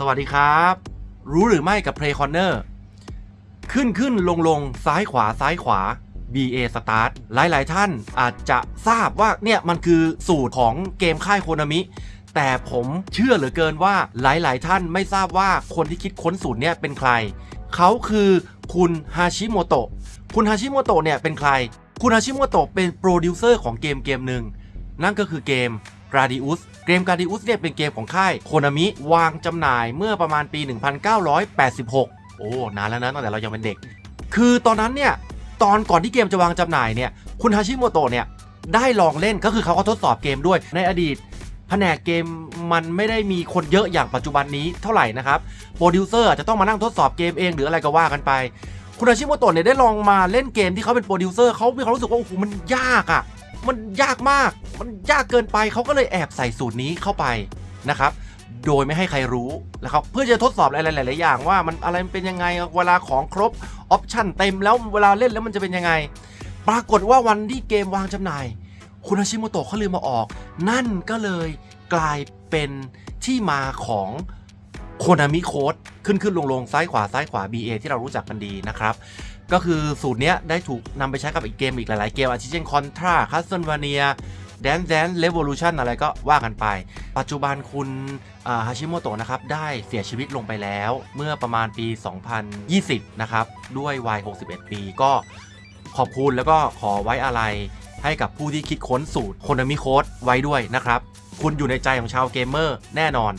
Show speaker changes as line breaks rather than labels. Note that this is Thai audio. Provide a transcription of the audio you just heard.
สวัสดีครับ รู้หรือไม่กับ Play Corner ขึ้นขึ้นลงลงซ้ายขวาซ้ายขวา B A Start หลาย ๆ ท่านอาจจะทราบว่าเนี่ยมันคือสูตรของเกมค่ายโคนามิ แต่ผมเชื่อเหลือเกินว่าหลาย ๆ ท่านไม่ทราบว่าคนที่คิดค้นสูตรเนี่ยเป็นใคร เขาคือคุณฮาชิโมโตะ คุณฮาชิโมโตะเนี่ยเป็นใคร คุณฮาชิโมโตะเป็นโปรดิวเซอร์ของเกมเกมหนึ่งนั่นก็คือเกม Gradius เกม Gradius เนี่ยเป็นเกมของค่ายโคนามิวางจำหน่ายเมื่อประมาณปี 1986 โอ้ นานแล้วนะตั้งแต่เรายังเป็นเด็ก คือตอนนั้นเนี่ย ตอนก่อนที่เกมจะวางจำหน่ายเนี่ย คุณฮาชิโมโตะเนี่ย ได้ลองเล่นก็คือเขาก็ทดสอบเกมด้วย ในอดีตแผนกเกมมันไม่ได้มีคนเยอะอย่างปัจจุบันนี้เท่าไหร่นะครับ โปรดิวเซอร์อาจจะต้องมานั่งทดสอบเกมเองหรืออะไรก็ว่ากันไป คุณฮาชิโมโตะเนี่ยได้ลองมาเล่นเกมที่เขาเป็นโปรดิวเซอร์เขามีความรู้สึกว่าโอ้โหมันยากอะ่ะ มันยากมาก มันยากเกินไปเขาก็เลยแอบใส่สูตรนี้เข้าไปนะครับ โดยไม่ให้ใครรู้นะครับเพื่อจะทดสอบอะไรหลายๆอย่างว่ามันอะไรมันเป็นยังไงเวลาของครบออปชั่นเต็มแล้วเวลาเล่นแล้วมันจะเป็นยังไง ปรากฏว่าวันที่เกมวางจำหน่าย คุณอาชิโมโตะเขาลืมมาออก นั่นก็เลยกลายเป็นที่มาของ นามิโค้ดขึ้นขึ้นลงลงซ้ายขวาซ้ายขวา BA ที่เรารู้จักกันดีนะครับ ก็คือสูตรนี้ได้ถูกนำไปใช้กับอีกเกมอีกหลาย ๆ เกมอาทิเช่นคอนทราคัสเซิลวาเนียแดนแดนเรว o ลูชันอะไรก็ว่ากันไป ปัจจุบันคุณฮาชิโมโตะนะครับ ได้เสียชีวิตลงไปแล้วเมื่อประมาณปี 2020 นะครับ ด้วยวัย 61 ปีก็ขอบคุณแล้วก็ขอไว้อาลัยให้กับผู้ที่คิดค้นสูตรโคนามิโค้ดไว้ด้วยนะครับ คุณอยู่ในใจของชาวเกมเมอร์แน่นอน